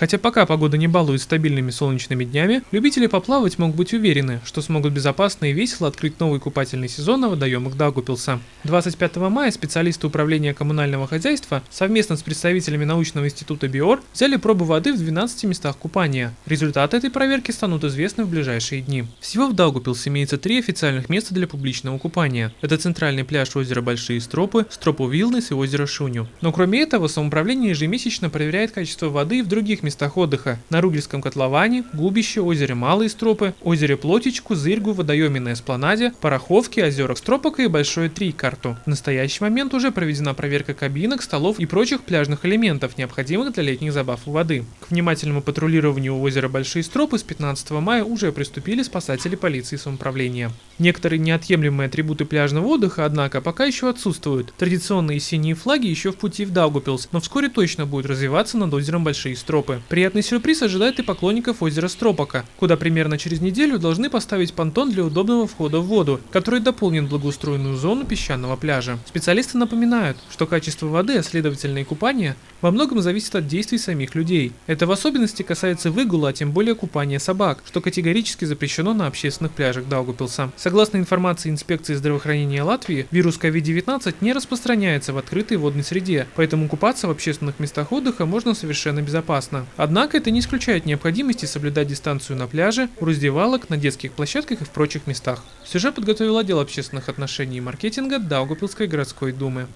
Хотя пока погода не балует стабильными солнечными днями, любители поплавать могут быть уверены, что смогут безопасно и весело открыть новый купательный сезон на водоемах Даугупилса. 25 мая специалисты управления коммунального хозяйства совместно с представителями научного института БИОР взяли пробу воды в 12 местах купания. Результаты этой проверки станут известны в ближайшие дни. Всего в Даугупилсе имеется три официальных места для публичного купания. Это центральный пляж озера Большие Стропы, Стропу Вилнес и озеро Шуню. Но кроме этого, самоуправление ежемесячно проверяет качество воды и в других местах отдыха. На Ругельском котловане, Губище, озере Малые Стропы, озере Плотичку, Зырьгу, водоеме на Эспланаде, Пороховке, озерах Стропока и Большое Три карту. В настоящий момент уже проведена проверка кабинок, столов и прочих пляжных элементов, необходимых для летних забав у воды. К внимательному патрулированию озера Большие Стропы с 15 мая уже приступили спасатели полиции самоуправления. Некоторые неотъемлемые атрибуты пляжного отдыха, однако, пока еще отсутствуют. Традиционные синие флаги еще в пути в Даугупилс, но вскоре точно будут развиваться над озером Большие Стропы. Приятный сюрприз ожидает и поклонников озера Стропока, куда примерно через неделю должны поставить понтон для удобного входа в воду, который дополнит благоустроенную зону песчаного пляжа. Специалисты напоминают, что качество воды, а следовательно и купания, во многом зависит от действий самих людей. Это в особенности касается выгула, а тем более купания собак, что категорически запрещено на общественных пляжах Даугупилса. Согласно информации инспекции здравоохранения Латвии, вирус COVID-19 не распространяется в открытой водной среде, поэтому купаться в общественных местах отдыха можно совершенно безопасно. Однако это не исключает необходимости соблюдать дистанцию на пляже, у раздевалок, на детских площадках и в прочих местах. Сюжет подготовил отдел общественных отношений и маркетинга Даугупилской городской думы.